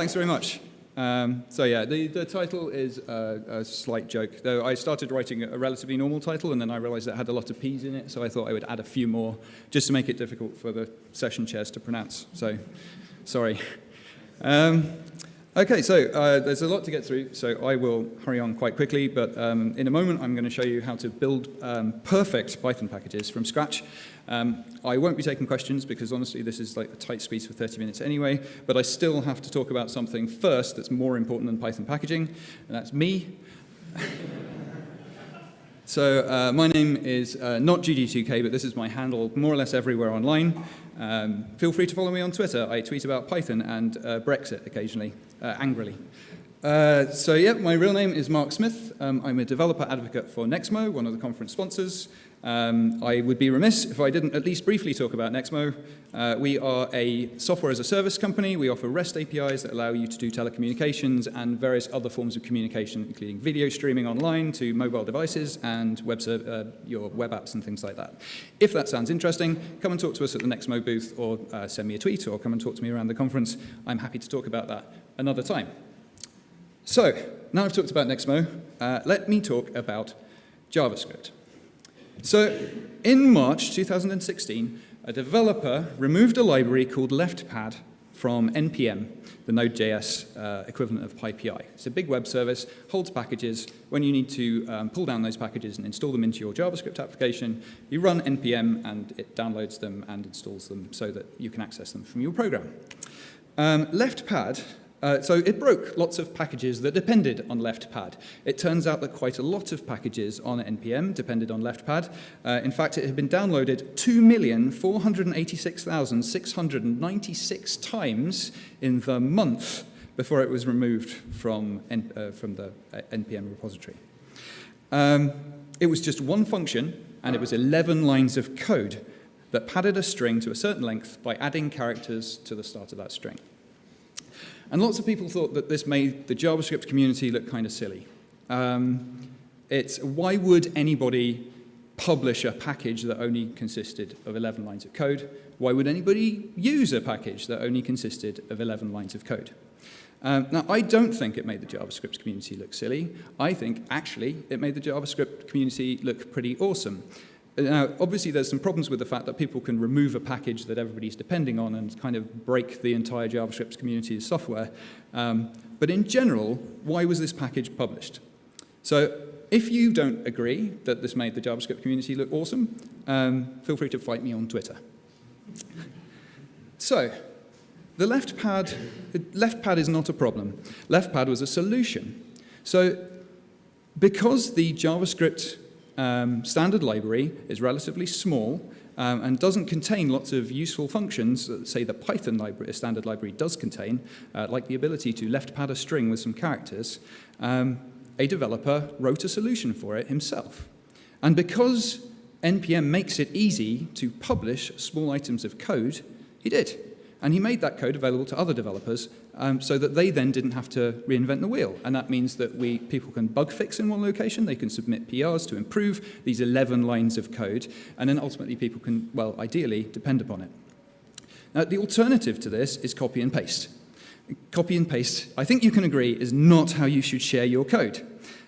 thanks very much. Um, so yeah, the, the title is a, a, slight joke, though I started writing a relatively normal title and then I realized it had a lot of P's in it, so I thought I would add a few more just to make it difficult for the session chairs to pronounce. So, sorry. Um, Okay, so uh, there's a lot to get through, so I will hurry on quite quickly, but um, in a moment I'm going to show you how to build um, perfect Python packages from scratch. Um, I won't be taking questions because honestly this is like a tight squeeze for 30 minutes anyway, but I still have to talk about something first that's more important than Python packaging, and that's me. So uh, my name is uh, not judy2k, but this is my handle more or less everywhere online. Um, feel free to follow me on Twitter. I tweet about Python and uh, Brexit occasionally, uh, angrily. Uh, so yeah, my real name is Mark Smith. Um, I'm a developer advocate for Nexmo, one of the conference sponsors. Um, I would be remiss if I didn't at least briefly talk about Nexmo. Uh, we are a software as a service company. We offer REST APIs that allow you to do telecommunications and various other forms of communication, including video streaming online to mobile devices and web uh, your web apps and things like that. If that sounds interesting, come and talk to us at the Nexmo booth or uh, send me a tweet or come and talk to me around the conference. I'm happy to talk about that another time. So, now I've talked about Nexmo, uh, let me talk about JavaScript. So in March 2016, a developer removed a library called LeftPad from NPM, the Node.js uh, equivalent of PyPI. It's a big web service, holds packages. When you need to um, pull down those packages and install them into your JavaScript application, you run NPM and it downloads them and installs them so that you can access them from your program. Um, LeftPad uh, so it broke lots of packages that depended on LeftPad. It turns out that quite a lot of packages on NPM depended on LeftPad. Uh, in fact, it had been downloaded 2,486,696 times in the month before it was removed from, N uh, from the uh, NPM repository. Um, it was just one function, and it was 11 lines of code that padded a string to a certain length by adding characters to the start of that string. And lots of people thought that this made the JavaScript community look kind of silly. Um, it's why would anybody publish a package that only consisted of 11 lines of code? Why would anybody use a package that only consisted of 11 lines of code? Um, now, I don't think it made the JavaScript community look silly. I think, actually, it made the JavaScript community look pretty awesome. Now, obviously, there's some problems with the fact that people can remove a package that everybody's depending on and kind of break the entire JavaScript community's software. Um, but in general, why was this package published? So if you don't agree that this made the JavaScript community look awesome, um, feel free to fight me on Twitter. so the left pad, left pad is not a problem. Left pad was a solution. So because the JavaScript um, standard library is relatively small um, and doesn't contain lots of useful functions that say the Python library, standard library does contain, uh, like the ability to left pad a string with some characters, um, a developer wrote a solution for it himself. And because NPM makes it easy to publish small items of code, he did. And he made that code available to other developers um, so that they then didn't have to reinvent the wheel. And that means that we, people can bug fix in one location, they can submit PRs to improve these 11 lines of code, and then ultimately people can, well, ideally, depend upon it. Now, the alternative to this is copy and paste. Copy and paste, I think you can agree, is not how you should share your code.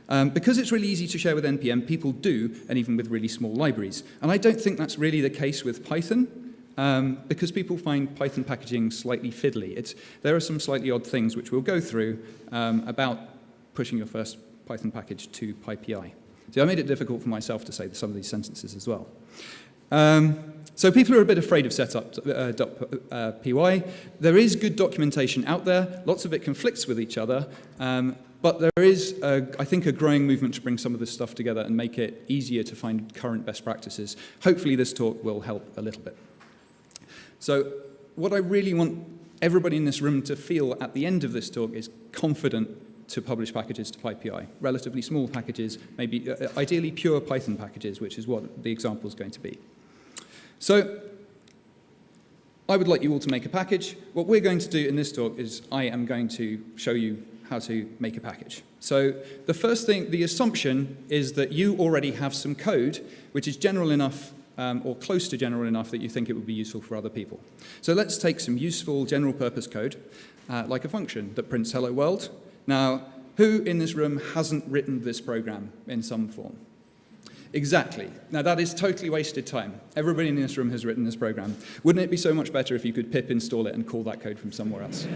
Um, because it's really easy to share with NPM, people do, and even with really small libraries. And I don't think that's really the case with Python um, because people find Python packaging slightly fiddly. It's, there are some slightly odd things which we'll go through um, about pushing your first Python package to PyPI. So I made it difficult for myself to say some of these sentences as well. Um, so people are a bit afraid of setup.py. uh, uh, There is good documentation out there. Lots of it conflicts with each other. Um, but there is, a, I think, a growing movement to bring some of this stuff together and make it easier to find current best practices. Hopefully this talk will help a little bit. So what I really want everybody in this room to feel at the end of this talk is confident to publish packages to PyPI, relatively small packages, maybe uh, ideally pure Python packages, which is what the example is going to be. So I would like you all to make a package. What we're going to do in this talk is I am going to show you how to make a package. So the first thing, the assumption is that you already have some code which is general enough um, or close to general enough that you think it would be useful for other people. So let's take some useful general purpose code, uh, like a function that prints hello world. Now, who in this room hasn't written this program in some form? Exactly. Now that is totally wasted time. Everybody in this room has written this program. Wouldn't it be so much better if you could pip install it and call that code from somewhere else?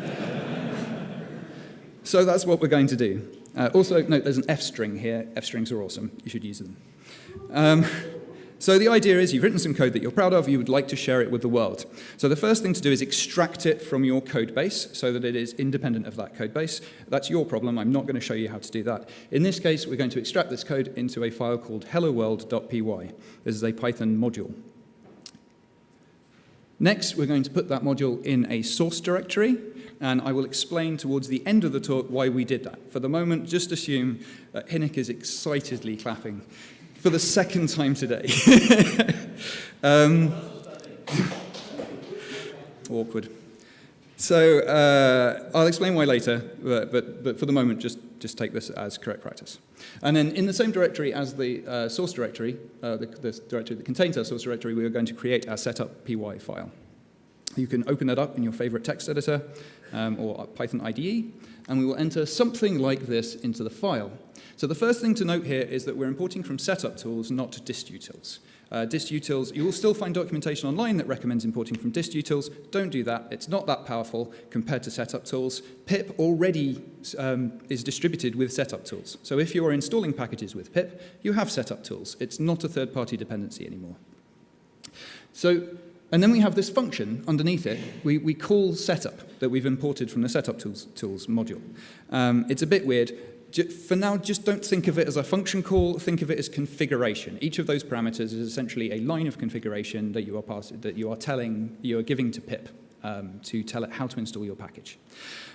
so that's what we're going to do. Uh, also, note there's an F string here. F strings are awesome. You should use them. Um, so the idea is you've written some code that you're proud of, you would like to share it with the world. So the first thing to do is extract it from your code base so that it is independent of that code base. That's your problem. I'm not going to show you how to do that. In this case, we're going to extract this code into a file called helloworld.py. This is a Python module. Next, we're going to put that module in a source directory, and I will explain towards the end of the talk why we did that. For the moment, just assume that Hynek is excitedly clapping for the second time today. um, awkward. So uh, I'll explain why later, but, but, but, for the moment, just, just take this as correct practice. And then in the same directory as the uh, source directory, uh, the, the, directory that contains our source directory, we are going to create our setup py file. You can open that up in your favorite text editor um, or Python IDE, and we will enter something like this into the file. So the first thing to note here is that we're importing from setup tools, not distutils. Uh, distutils, you will still find documentation online that recommends importing from distutils. Don't do that. It's not that powerful compared to setup tools. pip already um, is distributed with setup tools. So if you are installing packages with pip, you have setup tools. It's not a third-party dependency anymore. So and then we have this function underneath it. We, we call setup that we've imported from the setup tools, tools module. Um, it's a bit weird for now, just don't think of it as a function call, think of it as configuration. Each of those parameters is essentially a line of configuration that you are, pass that you are telling, you are giving to pip um, to tell it how to install your package.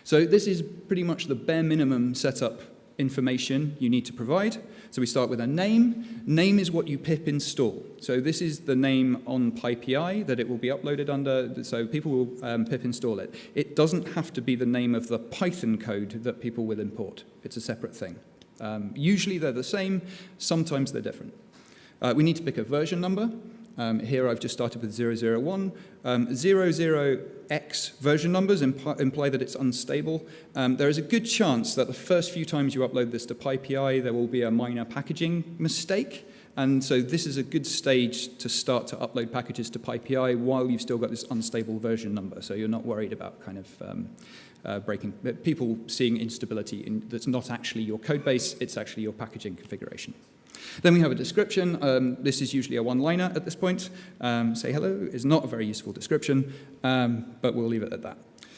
So this is pretty much the bare minimum setup information you need to provide. So we start with a name. Name is what you pip install. So this is the name on PyPI that it will be uploaded under, so people will um, pip install it. It doesn't have to be the name of the Python code that people will import. It's a separate thing. Um, usually they're the same, sometimes they're different. Uh, we need to pick a version number. Um, here I've just started with 001. Um, 00x version numbers imp imply that it's unstable. Um, there is a good chance that the first few times you upload this to PyPI, there will be a minor packaging mistake. And so this is a good stage to start to upload packages to PyPI while you've still got this unstable version number. So you're not worried about kind of um, uh, breaking, people seeing instability in, that's not actually your code base, it's actually your packaging configuration. Then we have a description. Um, this is usually a one-liner at this point. Um, say hello is not a very useful description, um, but we'll leave it at that.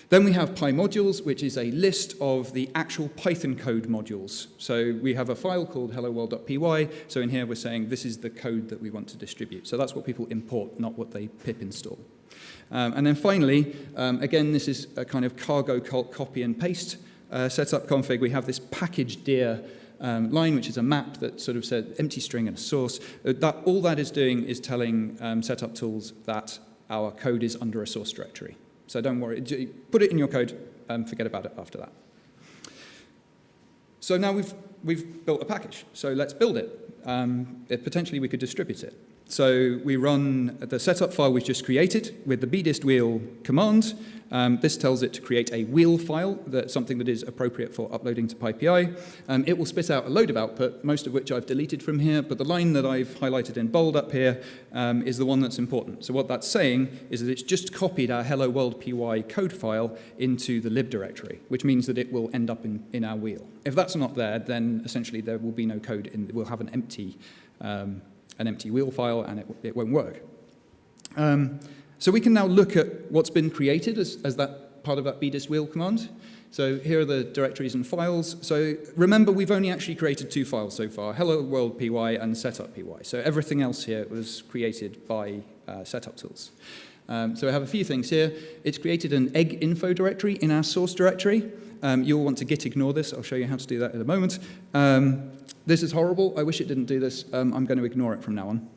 Then we have PyModules, which is a list of the actual Python code modules. So we have a file called helloworld.py. So in here we're saying this is the code that we want to distribute. So that's what people import, not what they pip install. Um, and then finally, um, again, this is a kind of cargo cult copy and paste uh, setup config. We have this package dir um, line, which is a map that sort of says empty string and a source. Uh, that, all that is doing is telling um, setup tools that our code is under a source directory. So don't worry, put it in your code and forget about it after that. So now we've, we've built a package, so let's build it. Um, it potentially we could distribute it. So we run the setup file we've just created with the bdist wheel command, um, this tells it to create a wheel file, that's something that is appropriate for uploading to PyPI. Um, it will spit out a load of output, most of which I've deleted from here, but the line that I've highlighted in bold up here um, is the one that's important. So what that's saying is that it's just copied our hello world py code file into the lib directory, which means that it will end up in, in our wheel. If that's not there, then essentially there will be no code, in, we'll have an empty, um, an empty wheel file and it, it won't work. Um, so we can now look at what's been created as, as that part of that bdist wheel command. So here are the directories and files. So remember, we've only actually created two files so far, hello world py and setup py. So everything else here was created by uh, setup tools. Um, so I have a few things here. It's created an egg info directory in our source directory. Um, you'll want to git ignore this. I'll show you how to do that in a moment. Um, this is horrible. I wish it didn't do this. Um, I'm going to ignore it from now on.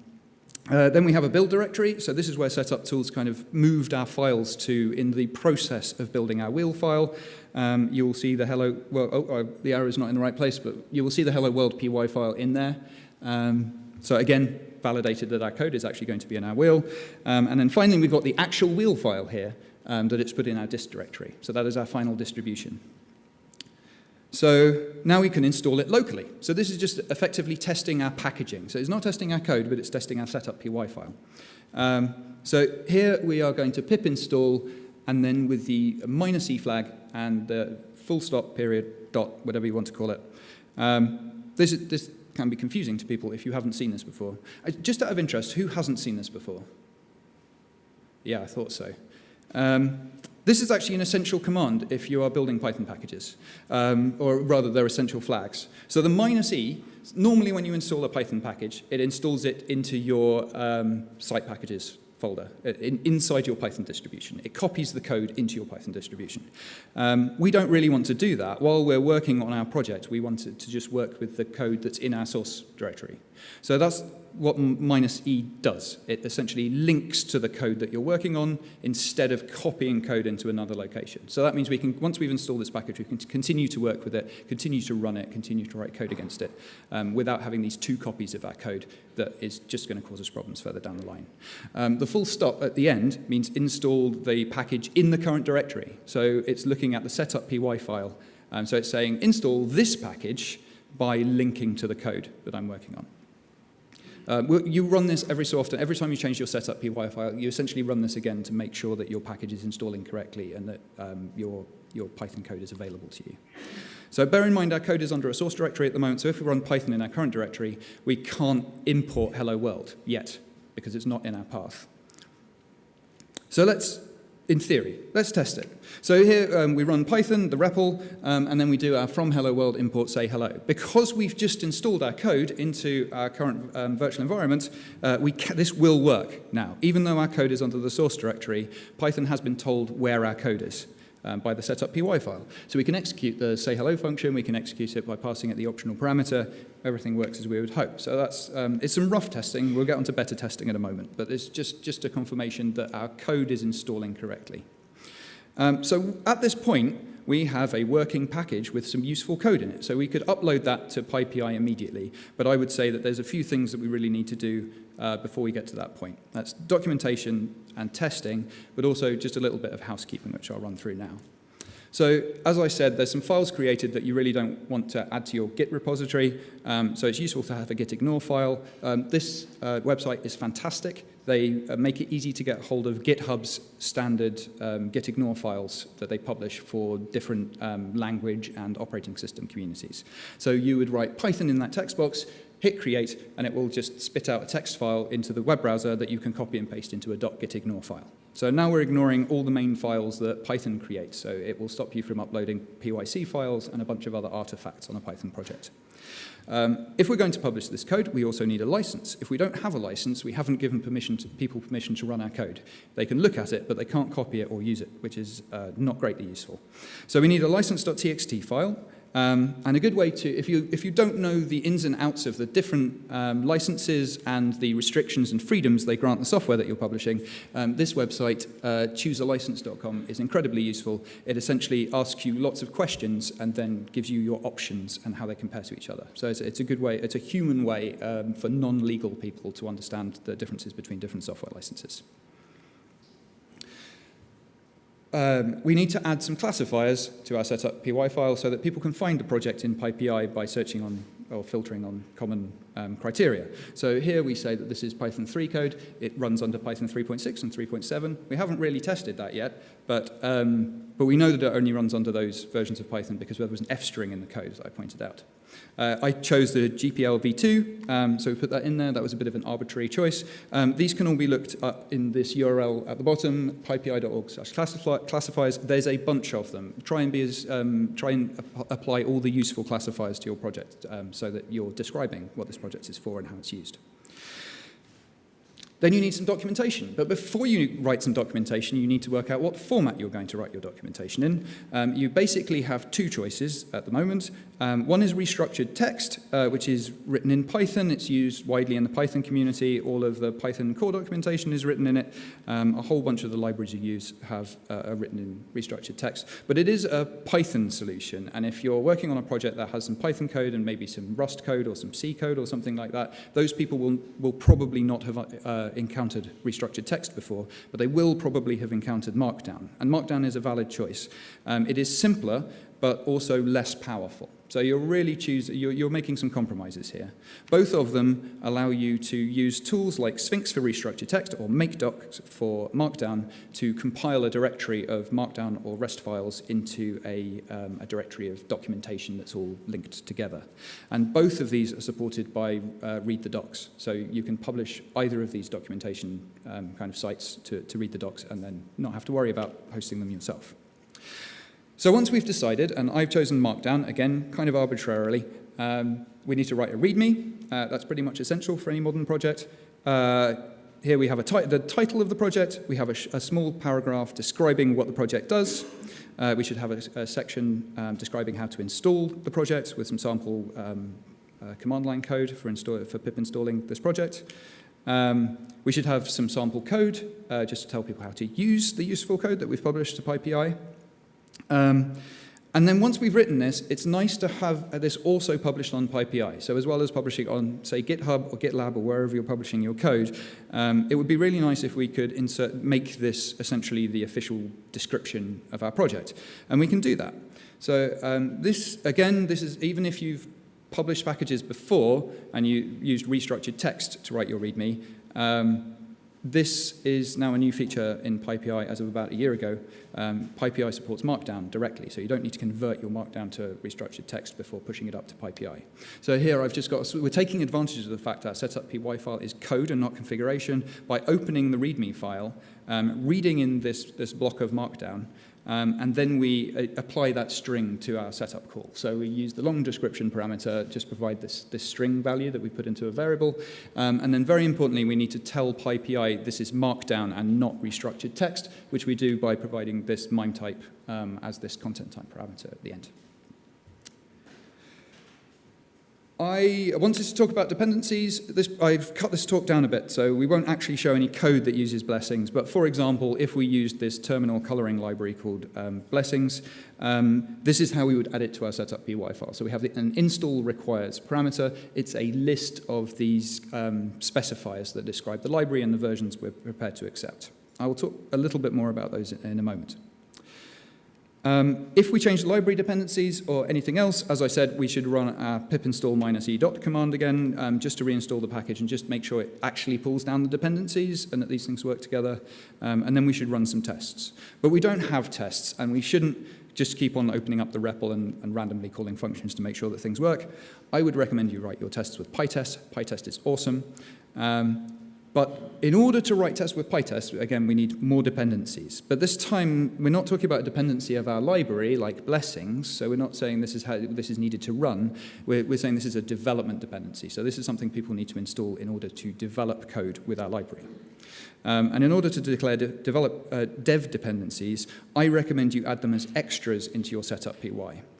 Uh, then we have a build directory. So this is where setup tools kind of moved our files to in the process of building our wheel file. Um, you will see the hello, well, oh, oh, the arrow is not in the right place, but you will see the hello world py file in there. Um, so again, validated that our code is actually going to be in our wheel. Um, and then finally, we've got the actual wheel file here um, that it's put in our dist directory. So that is our final distribution. So now we can install it locally. So this is just effectively testing our packaging. So it's not testing our code, but it's testing our setup py file. Um, so here we are going to pip install, and then with the minus e flag and the full stop period dot, whatever you want to call it. Um, this, this can be confusing to people if you haven't seen this before. Just out of interest, who hasn't seen this before? Yeah, I thought so. Um, this is actually an essential command if you are building Python packages, um, or rather they're essential flags. So the minus E, normally when you install a Python package, it installs it into your um, site packages folder uh, in, inside your Python distribution. It copies the code into your Python distribution. Um, we don't really want to do that. While we're working on our project, we want to, to just work with the code that's in our source directory. So that's what minus E does. It essentially links to the code that you're working on instead of copying code into another location. So that means we can, once we've installed this package, we can continue to work with it, continue to run it, continue to write code against it um, without having these two copies of our code that is just going to cause us problems further down the line. Um, the full stop at the end means install the package in the current directory. So it's looking at the setup py file. Um, so it's saying install this package by linking to the code that I'm working on. Um, you run this every so often. Every time you change your setup py file, you essentially run this again to make sure that your package is installing correctly and that um, your, your Python code is available to you. So bear in mind our code is under a source directory at the moment, so if we run Python in our current directory, we can't import hello world yet because it's not in our path. So let's in theory. Let's test it. So here um, we run Python, the REPL, um, and then we do our from hello world import say hello. Because we've just installed our code into our current um, virtual environment, uh, we this will work now. Even though our code is under the source directory, Python has been told where our code is um, by the setup py file. So we can execute the say hello function, we can execute it by passing it the optional parameter, everything works as we would hope. So that's, um, it's some rough testing, we'll get onto better testing in a moment, but it's just, just a confirmation that our code is installing correctly. Um, so at this point, we have a working package with some useful code in it. So we could upload that to PyPI immediately, but I would say that there's a few things that we really need to do uh, before we get to that point. That's documentation and testing, but also just a little bit of housekeeping, which I'll run through now. So as I said, there's some files created that you really don't want to add to your Git repository, um, so it's useful to have a git ignore file. Um, this uh, website is fantastic. They uh, make it easy to get hold of GitHub's standard um, git ignore files that they publish for different um, language and operating system communities. So you would write Python in that text box, hit create, and it will just spit out a text file into the web browser that you can copy and paste into a .gitignore file. So now we're ignoring all the main files that Python creates, so it will stop you from uploading PYC files and a bunch of other artifacts on a Python project. Um, if we're going to publish this code, we also need a license. If we don't have a license, we haven't given permission to, people permission to run our code. They can look at it, but they can't copy it or use it, which is uh, not greatly useful. So we need a license.txt file, um, and a good way to, if you, if you don't know the ins and outs of the different um, licenses and the restrictions and freedoms they grant the software that you're publishing, um, this website, uh, choosealicense.com, is incredibly useful. It essentially asks you lots of questions and then gives you your options and how they compare to each other. So it's, it's a good way, it's a human way um, for non-legal people to understand the differences between different software licenses. Um, we need to add some classifiers to our setup py file so that people can find the project in PyPI by searching on or filtering on common um, criteria. So here we say that this is Python 3 code. It runs under Python 3.6 and 3.7. We haven't really tested that yet, but, um, but we know that it only runs under those versions of Python because there was an F string in the code, as I pointed out. Uh, I chose the GPL v2, um, so we put that in there. That was a bit of an arbitrary choice. Um, these can all be looked up in this URL at the bottom, pypi.org slash classifiers. There's a bunch of them. Try and, be as, um, try and ap apply all the useful classifiers to your project um, so that you're describing what this project is for and how it's used. Then you need some documentation. But before you write some documentation, you need to work out what format you're going to write your documentation in. Um, you basically have two choices at the moment. Um, one is restructured text, uh, which is written in Python. It's used widely in the Python community. All of the Python core documentation is written in it. Um, a whole bunch of the libraries you use have uh, are written in restructured text. But it is a Python solution. And if you're working on a project that has some Python code and maybe some Rust code or some C code or something like that, those people will, will probably not have uh, encountered restructured text before, but they will probably have encountered Markdown. And Markdown is a valid choice. Um, it is simpler, but also less powerful. So you're really choosing, you're, you're, making some compromises here. Both of them allow you to use tools like Sphinx for restructured text or MkDocs for Markdown to compile a directory of Markdown or REST files into a, um, a directory of documentation that's all linked together. And both of these are supported by uh, Read the Docs. So you can publish either of these documentation um, kind of sites to, to read the docs and then not have to worry about hosting them yourself. So once we've decided, and I've chosen Markdown, again, kind of arbitrarily, um, we need to write a README. Uh, that's pretty much essential for any modern project. Uh, here we have the title of the project. We have a, a, small paragraph describing what the project does. Uh, we should have a, a section um, describing how to install the project with some sample um, uh, command line code for, install, for pip installing this project. Um, we should have some sample code uh, just to tell people how to use the useful code that we've published to PyPI. Um, and then once we've written this, it's nice to have this also published on PyPI. So as well as publishing on, say, GitHub or GitLab or wherever you're publishing your code, um, it would be really nice if we could insert, make this essentially the official description of our project. And we can do that. So um, this, again, this is even if you've published packages before and you used restructured text to write your README, um, this is now a new feature in PyPI as of about a year ago. Um, PyPI supports Markdown directly, so you don't need to convert your Markdown to restructured text before pushing it up to PyPI. So here I've just got, we're taking advantage of the fact that our setup py file is code and not configuration by opening the README file, um, reading in this, this block of Markdown, um, and then we uh, apply that string to our setup call. So we use the long description parameter, just provide this, this string value that we put into a variable. Um, and then very importantly, we need to tell PyPI this is markdown and not restructured text, which we do by providing this MIME type um, as this content type parameter at the end. I wanted to talk about dependencies. This, I've cut this talk down a bit, so we won't actually show any code that uses blessings. But for example, if we used this terminal coloring library called um, blessings, um, this is how we would add it to our setup py file. So we have the, an install requires parameter. It's a list of these um, specifiers that describe the library and the versions we're prepared to accept. I will talk a little bit more about those in a moment. Um, if we change library dependencies or anything else, as I said, we should run our pip install minus e dot command again um, just to reinstall the package and just make sure it actually pulls down the dependencies and that these things work together. Um, and then we should run some tests. But we don't have tests and we shouldn't just keep on opening up the REPL and, and randomly calling functions to make sure that things work. I would recommend you write your tests with PyTest. PyTest is awesome. Um, but in order to write tests with PyTest, again, we need more dependencies. But this time, we're not talking about a dependency of our library, like blessings. So we're not saying this is how this is needed to run. We're, we're saying this is a development dependency. So this is something people need to install in order to develop code with our library. Um, and in order to declare de develop uh, dev dependencies, I recommend you add them as extras into your setup py.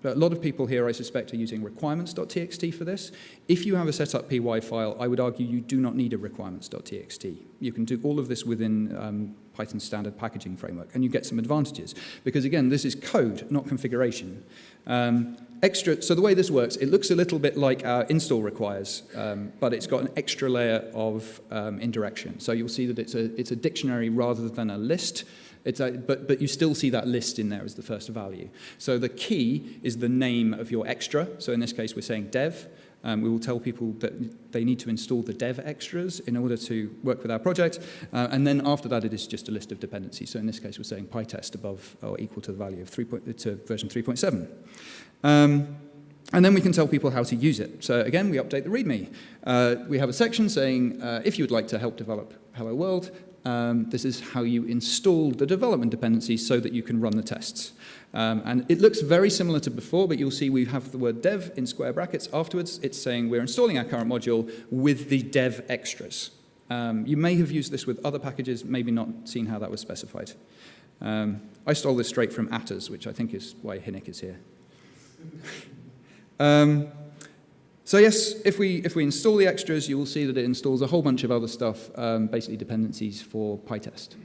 But a lot of people here, I suspect, are using requirements.txt for this. If you have a setup py file, I would argue you do not need a requirements.txt. You can do all of this within um, Python standard packaging framework, and you get some advantages. Because again, this is code, not configuration. Um, extra, so the way this works, it looks a little bit like our install requires, um, but it's got an extra layer of um, indirection. So you'll see that it's a, it's a dictionary rather than a list, a, but, but you still see that list in there as the first value. So the key is the name of your extra. So in this case, we're saying dev. Um, we will tell people that they need to install the dev extras in order to work with our project. Uh, and then after that, it is just a list of dependencies. So in this case, we're saying PyTest above or equal to the value of 3. Point, to version 3.7. Um, and then we can tell people how to use it. So again, we update the README. Uh, we have a section saying, uh, if you would like to help develop Hello World, um, this is how you install the development dependencies so that you can run the tests. Um, and it looks very similar to before, but you'll see we have the word dev in square brackets afterwards. It's saying we're installing our current module with the dev extras. Um, you may have used this with other packages, maybe not seen how that was specified. Um, I stole this straight from attrs, which I think is why Hynek is here. so yes, if we, if we install the extras, you will see that it installs a whole bunch of other stuff, um, basically dependencies for PyTest.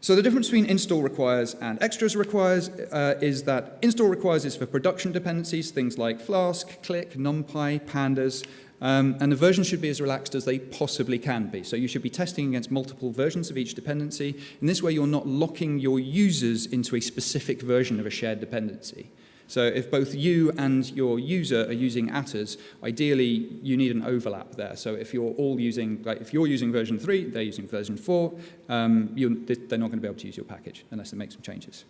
So the difference between install requires and extras requires uh, is that install requires is for production dependencies, things like Flask, Click, NumPy, Pandas, um, and the version should be as relaxed as they possibly can be. So you should be testing against multiple versions of each dependency. In this way, you're not locking your users into a specific version of a shared dependency. So if both you and your user are using attrs, ideally you need an overlap there. So if you're all using, like if you're using version 3, they're using version 4, um, they're not going to be able to use your package unless they make some changes.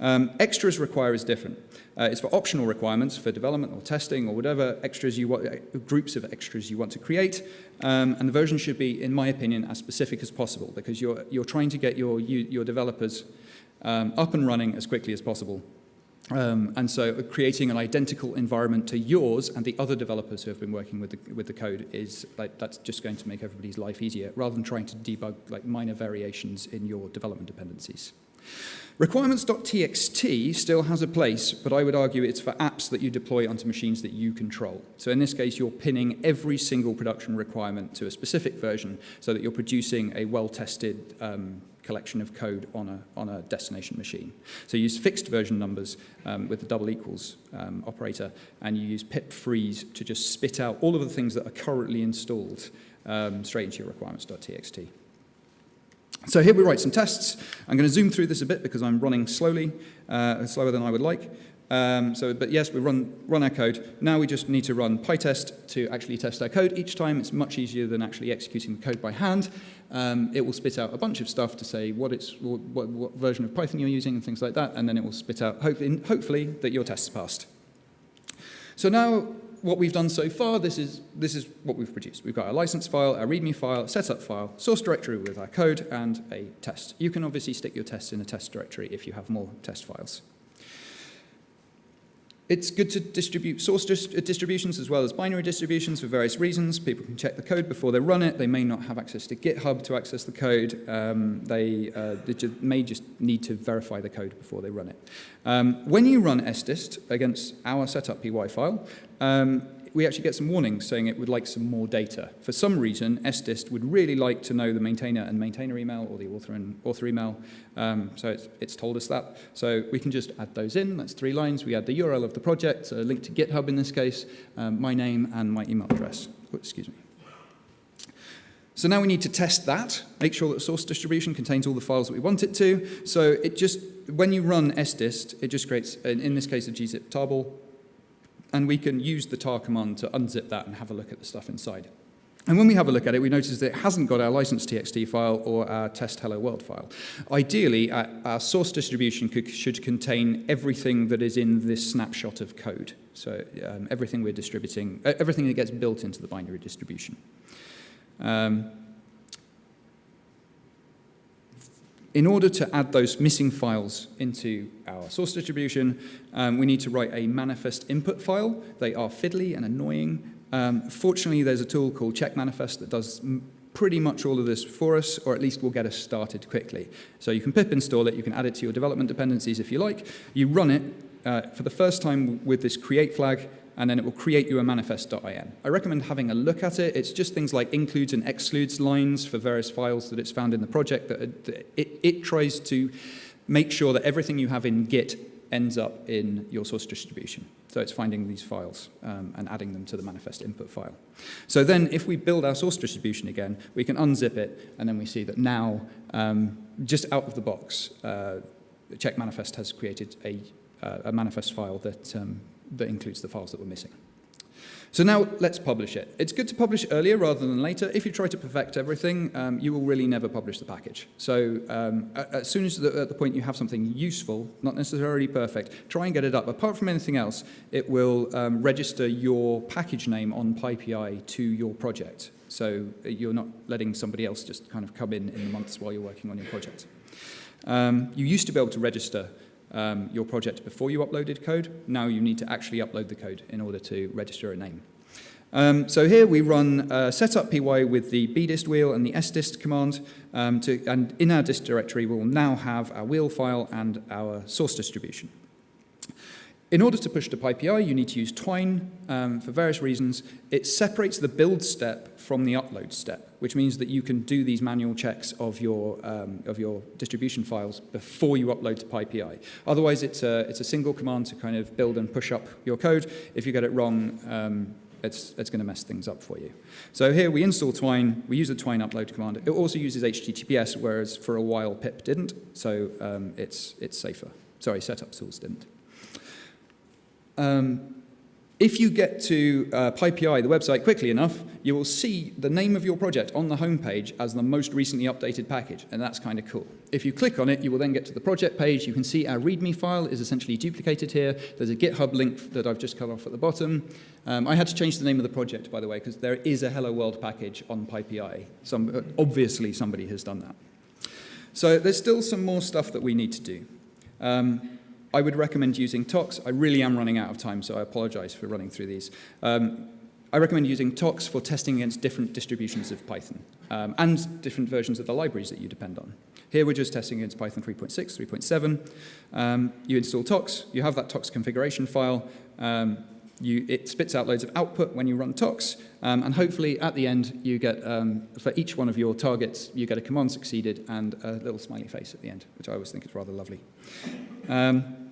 Um, extras require is different. Uh, it's for optional requirements for development or testing or whatever extras you want, uh, groups of extras you want to create. Um, and the version should be, in my opinion, as specific as possible because you're, you're trying to get your, your developers um, up and running as quickly as possible um, and so creating an identical environment to yours and the other developers who have been working with the, with the code is like, that's just going to make everybody's life easier rather than trying to debug like minor variations in your development dependencies. Requirements.txt still has a place, but I would argue it's for apps that you deploy onto machines that you control. So in this case, you're pinning every single production requirement to a specific version so that you're producing a well-tested um, collection of code on a, on a destination machine. So you use fixed version numbers um, with the double equals um, operator, and you use pip freeze to just spit out all of the things that are currently installed um, straight into your requirements.txt. So here we write some tests. I'm going to zoom through this a bit because I'm running slowly, uh, slower than I would like. Um, so, but yes, we run, run our code. Now we just need to run PyTest to actually test our code. Each time it's much easier than actually executing the code by hand. Um, it will spit out a bunch of stuff to say what, it's, what, what, version of Python you're using and things like that, and then it will spit out, hopefully, hopefully that your test's passed. So now what we've done so far, this is, this is what we've produced. We've got our license file, our README file, setup file, source directory with our code, and a test. You can obviously stick your tests in a test directory if you have more test files. It's good to distribute source dis distributions as well as binary distributions for various reasons. People can check the code before they run it. They may not have access to GitHub to access the code. Um, they, uh, they may just need to verify the code before they run it. Um, when you run sdist against our setup py file, um, we actually get some warnings saying it would like some more data. For some reason, sdist would really like to know the maintainer and maintainer email or the author and author email. Um, so it's, it's told us that. So we can just add those in. That's three lines. We add the URL of the project, a link to GitHub in this case, um, my name and my email address. Oh, excuse me. So now we need to test that, make sure that source distribution contains all the files that we want it to. So it just, when you run sdist, it just creates, in this case, a gzip tarball and we can use the tar command to unzip that and have a look at the stuff inside. And when we have a look at it, we notice that it hasn't got our license.txt file or our test hello world file. Ideally, our, our source distribution could, should contain everything that is in this snapshot of code. So um, everything we're distributing, everything that gets built into the binary distribution. Um, in order to add those missing files into our source distribution, um, we need to write a manifest input file. They are fiddly and annoying. Um, fortunately, there's a tool called check manifest that does pretty much all of this for us, or at least will get us started quickly. So you can pip install it, you can add it to your development dependencies if you like. You run it uh, for the first time with this create flag, and then it will create you a manifest.in. I recommend having a look at it. It's just things like includes and excludes lines for various files that it's found in the project. That it, it tries to make sure that everything you have in Git ends up in your source distribution. So it's finding these files um, and adding them to the manifest input file. So then if we build our source distribution again, we can unzip it, and then we see that now, um, just out of the box, uh, check manifest has created a, uh, a manifest file that um, that includes the files that were missing. So now let's publish it. It's good to publish earlier rather than later. If you try to perfect everything, um, you will really never publish the package. So um, as soon as the, at the point you have something useful, not necessarily perfect, try and get it up. Apart from anything else, it will um, register your package name on PyPI to your project. So uh, you're not letting somebody else just kind of come in in the months while you're working on your project. Um, you used to be able to register um, your project before you uploaded code. Now you need to actually upload the code in order to register a name. Um, so here we run uh, setup py with the bdist wheel and the sdist command, um, to, and in our dist directory we'll now have our wheel file and our source distribution. In order to push to PyPI, you need to use Twine um, for various reasons. It separates the build step from the upload step, which means that you can do these manual checks of your, um, of your distribution files before you upload to PyPI. Otherwise, it's a, it's a single command to kind of build and push up your code. If you get it wrong, um, it's, it's going to mess things up for you. So here we install Twine, we use the Twine upload command. It also uses HTTPS, whereas for a while pip didn't, so um, it's, it's safer. Sorry, setup tools didn't. Um, if you get to uh, PyPI, the website, quickly enough, you will see the name of your project on the homepage as the most recently updated package, and that's kind of cool. If you click on it, you will then get to the project page. You can see our README file is essentially duplicated here. There's a GitHub link that I've just cut off at the bottom. Um, I had to change the name of the project, by the way, because there is a Hello World package on PyPI. Some, uh, obviously, somebody has done that. So there's still some more stuff that we need to do. Um, I would recommend using Tox. I really am running out of time, so I apologize for running through these. Um, I recommend using Tox for testing against different distributions of Python um, and different versions of the libraries that you depend on. Here we're just testing against Python 3.6, 3.7. Um, you install Tox, you have that Tox configuration file, um, you, it spits out loads of output when you run Tox, um, and hopefully at the end you get, um, for each one of your targets, you get a command succeeded and a little smiley face at the end, which I always think is rather lovely. Um,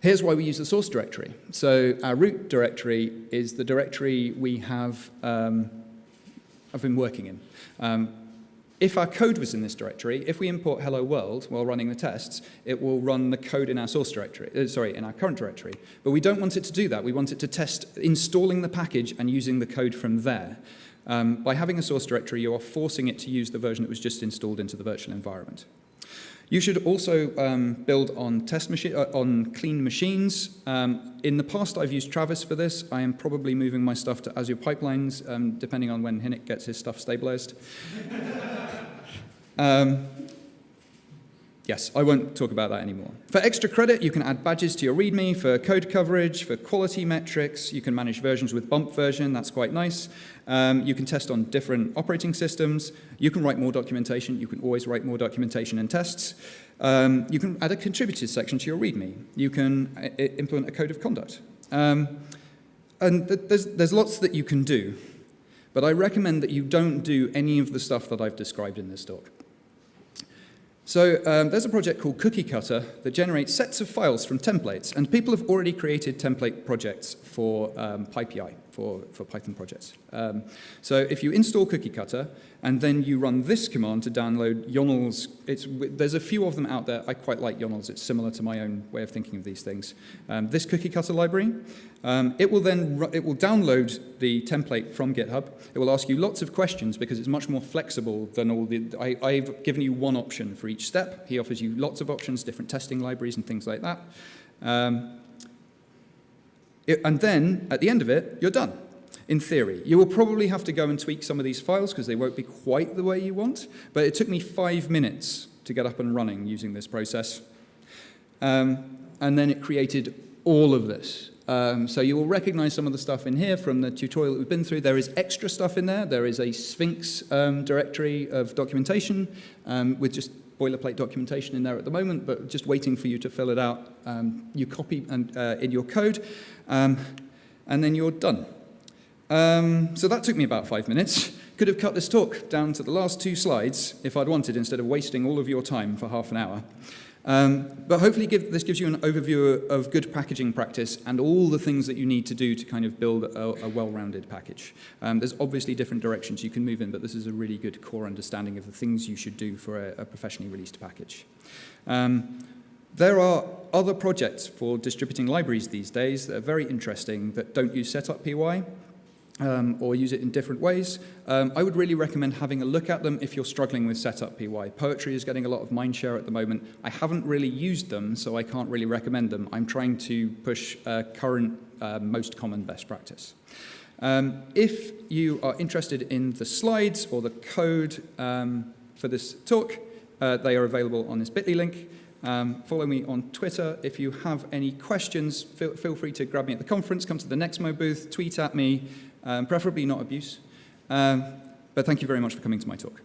Here's why we use the source directory. So our root directory is the directory we have um, I've been working in. Um, if our code was in this directory, if we import hello world while running the tests, it will run the code in our source directory, uh, sorry, in our current directory. But we don't want it to do that. We want it to test installing the package and using the code from there. Um, by having a source directory, you are forcing it to use the version that was just installed into the virtual environment. You should also um, build on test machine uh, on clean machines. Um, in the past, I've used Travis for this. I am probably moving my stuff to Azure Pipelines, um, depending on when Hynek gets his stuff stabilized. Yes, I won't talk about that anymore. For extra credit, you can add badges to your README for code coverage, for quality metrics. You can manage versions with bump version. That's quite nice. Um, you can test on different operating systems. You can write more documentation. You can always write more documentation and tests. Um, you can add a contributors section to your README. You can uh, implement a code of conduct. Um, and th there's, there's lots that you can do. But I recommend that you don't do any of the stuff that I've described in this talk. So um, there's a project called Cookie Cutter that generates sets of files from templates, and people have already created template projects for um, PyPI, for, for Python projects. Um, so if you install Cookie Cutter, and then you run this command to download Ionel's, it's, there's a few of them out there. I quite like Ionel's. It's similar to my own way of thinking of these things. Um, this Cookie Cutter library, um, it will then it will download the template from GitHub. It will ask you lots of questions because it's much more flexible than all the. I, I've given you one option for each step. He offers you lots of options, different testing libraries and things like that. Um, it, and then at the end of it, you're done. In theory, you will probably have to go and tweak some of these files because they won't be quite the way you want. But it took me five minutes to get up and running using this process. Um, and then it created all of this. Um, so you will recognize some of the stuff in here from the tutorial that we've been through. There is extra stuff in there. There is a Sphinx um, directory of documentation um, with just boilerplate documentation in there at the moment, but just waiting for you to fill it out. Um, you copy and, uh, in your code, um, and then you're done. Um, so that took me about five minutes. Could have cut this talk down to the last two slides if I'd wanted, instead of wasting all of your time for half an hour. Um, but hopefully give, this gives you an overview of good packaging practice and all the things that you need to do to kind of build a, a well-rounded package. Um, there's obviously different directions you can move in, but this is a really good core understanding of the things you should do for a, a professionally released package. Um, there are other projects for distributing libraries these days that are very interesting that don't use setup PY um, or use it in different ways, um, I would really recommend having a look at them if you're struggling with setup PY. Poetry is getting a lot of mindshare at the moment. I haven't really used them, so I can't really recommend them. I'm trying to push uh, current uh, most common best practice. Um, if you are interested in the slides or the code um, for this talk, uh, they are available on this bit.ly link. Um, follow me on Twitter. If you have any questions, feel, feel free to grab me at the conference, come to the Nexmo booth, tweet at me, um, preferably not abuse. Um, but thank you very much for coming to my talk.